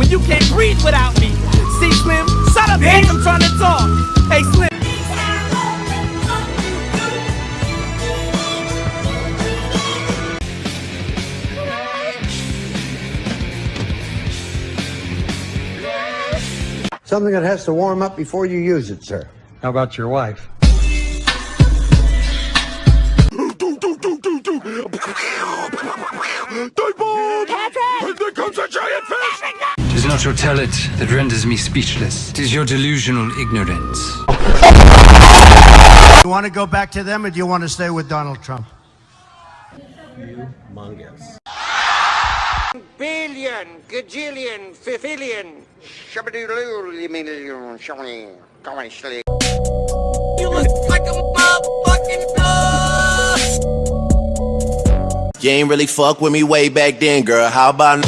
when you can't breathe without me. See, Slim, shut up, bitch. I'm trying to talk. Hey, Slim. Something that has to warm up before you use it, sir. How about your wife? And there comes a giant fish! Tis not your talent that renders me speechless. It is your delusional ignorance. You want to go back to them or do you want to stay with Donald Trump? billion, gajillion, fifillion, shabadoo shabadoo, come on, slick. You look like a motherfucking boss. You ain't really fuck with me way back then, girl. How about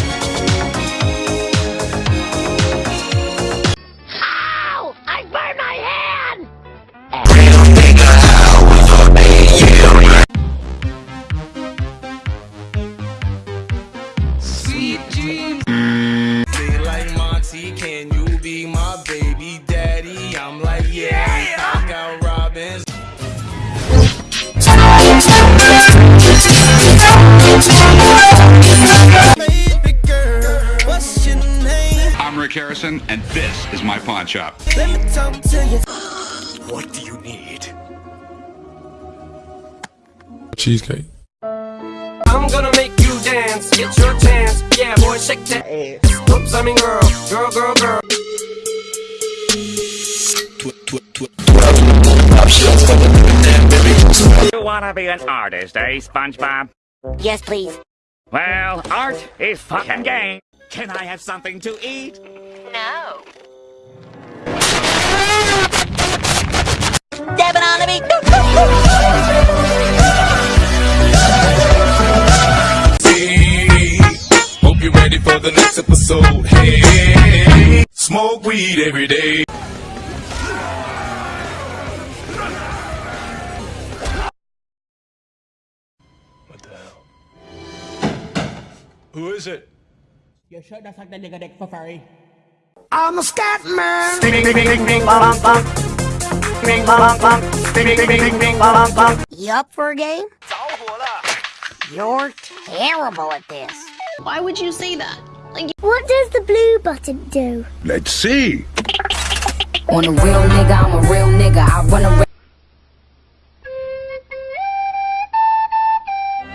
Harrison, and this is my pawn shop. Let me talk to you. What do you need? Cheesecake. I'm gonna make you dance. Get your chance. Yeah, boy, shake that ass. Oops, I mean girl. Girl, girl, girl. You wanna be an artist, eh, SpongeBob? Yes, please. Well, art is fucking game. Can I have something to eat? No. Dab it on the beat. Hey, hope you're ready for the next episode. Hey, smoke weed every day. What the hell? Who is it? You should have sucked the nigga dick for furry. I'm a scat man. You up for a game? You're terrible at this. Why would you say that? Like, What does the blue button do? Let's see. on a real nigga, I'm a real nigga. I run a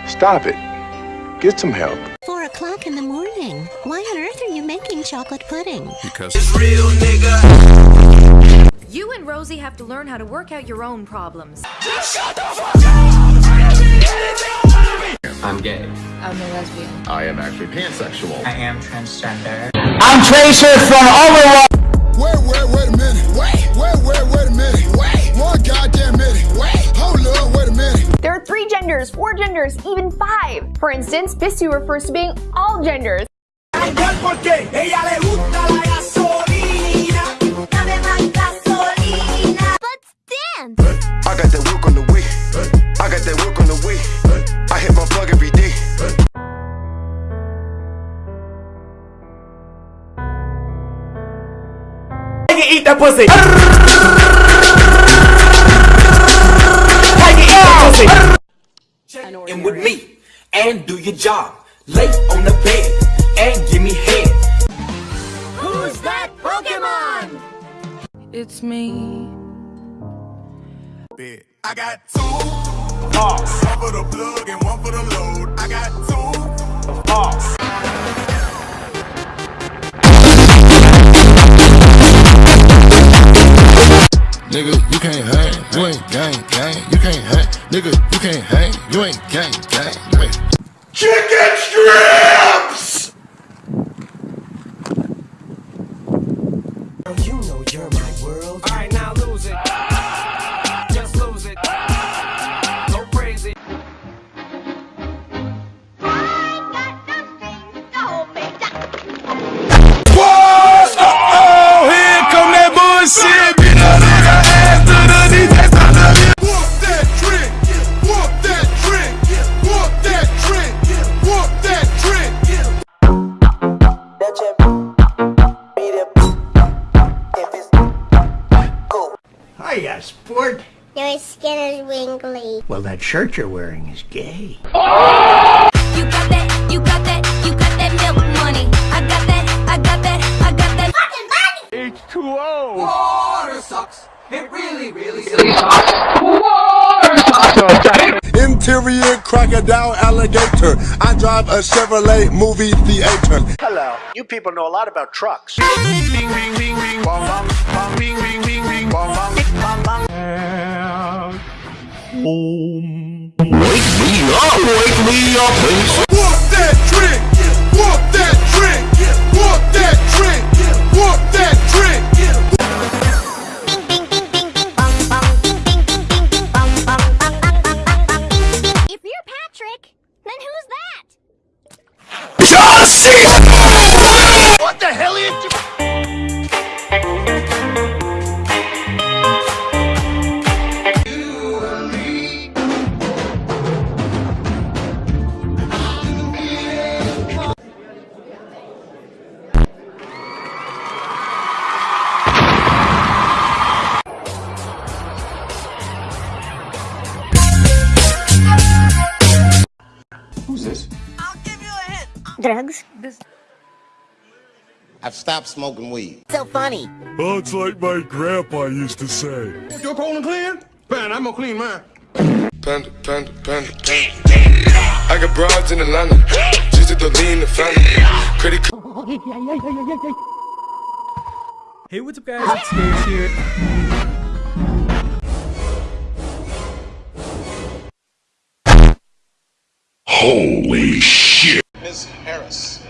Stop it. Get some help. Four o'clock in the morning. Why on earth are you making chocolate pudding? Because Real nigga. You and Rosie have to learn how to work out your own problems. I'm gay. I'm a lesbian. I am actually pansexual. I am transgender. I'm Tracer from Overwatch. For instance, Bisu refers to being all genders. Porque ella le gusta la gasolina. Dame más gasolina. Let's dance. I got that work on the way. I got that work on the way. I hit my plug every day. I can eat that pussy. I can eat that pussy. And with me, and do your job. Lay on the bed, and give me head. Who's that Pokemon? It's me. I got two. One for the plug and one for the load. I got two. Nigga, you can't hang. You ain't gang, gang. You can't hang. Nigga, you can't hang. You ain't gang, gang. You. Chicken strips! Hiya, sport. Your skin is wrinkly. Well, that shirt you're wearing is gay. You got that, you got that, you got that milk money. I got that, I got that, I got that fucking money. H2O. Water sucks. It really, really sucks Interior crocodile alligator. I drive a Chevrolet movie theater. Hello. You people know a lot about trucks. Walk that Drugs. I've stopped smoking weed. So funny. Oh, it's like my grandpa used to say. Your colon clean? Man, I'm gonna clean mine. Panda, panda, panda, panda. I got broads in Atlanta. Just to lean the family. Credit Hey, what's up guys? It's Dave's here. Holy shit. Ms. Harris.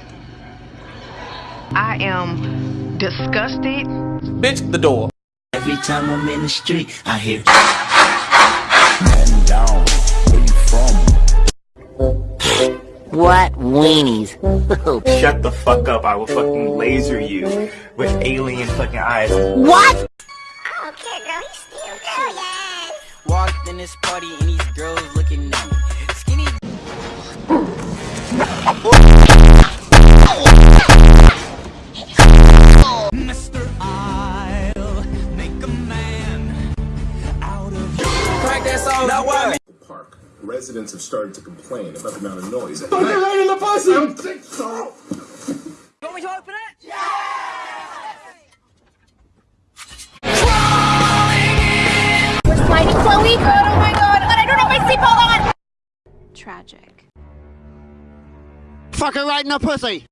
I am disgusted. Bitch, the door. Every time I'm in the street, I hear. Man down. Where you from? What weenies? Shut the fuck up. I will fucking laser you with alien fucking eyes. what? Okay, girl, he's still good. Walked in this party and these girls looking at me. Song. Now what? Park. Residents have started to complain about the amount of noise. Don't get right in the pussy! You want me to open it? We're sliding, Chloe. Oh, oh my god. And I don't have my seatbelt on. Tragic. Fuck her right in the pussy.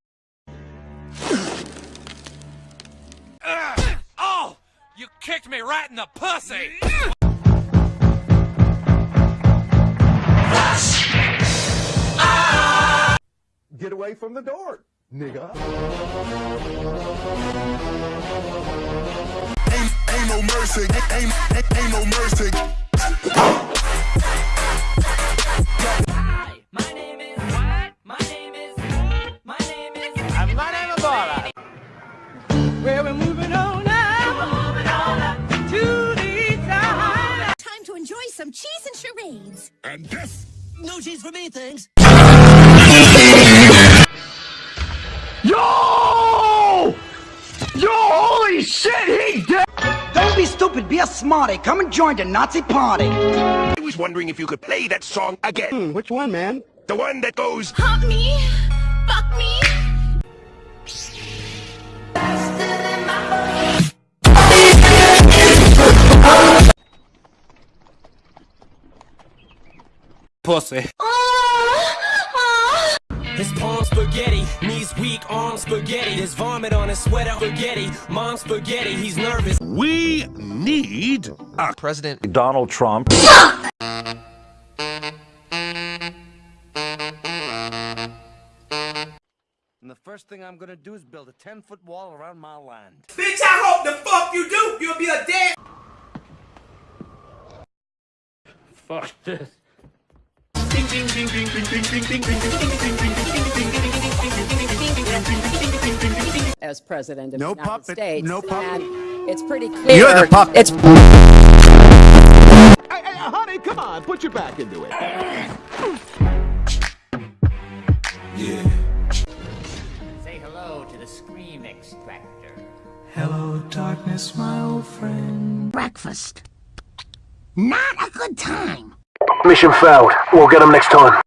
Uh, oh! You kicked me right in the pussy! Get away from the door, nigga. Ain't, ain't no mercy. Ain't, ain't, ain't no mercy. This. No cheese for me, thanks. Yo! Yo, holy shit, he dead! Don't be stupid, be a smarty. Come and join the Nazi party. I was wondering if you could play that song again. Hmm, which one, man? The one that goes. Hump me. Fuck me. Pussy. His palm spaghetti, knees weak, arm spaghetti. There's vomit on his sweater, spaghetti. Mom spaghetti, he's nervous. We need a President Donald Trump. And the first thing I'm gonna do is build a 10 foot wall around my land. Bitch, I hope the fuck you do. You'll be a dead. Fuck this. As president of No the United puppet, States, no puppet. it's pretty clear. You're the puppet. It's Hey, hey, honey, come on, put your back into it. Yeah. Say hello to the scream extractor. Hello, darkness, my old friend. Breakfast. Not a good time. Mission failed. We'll get them next time.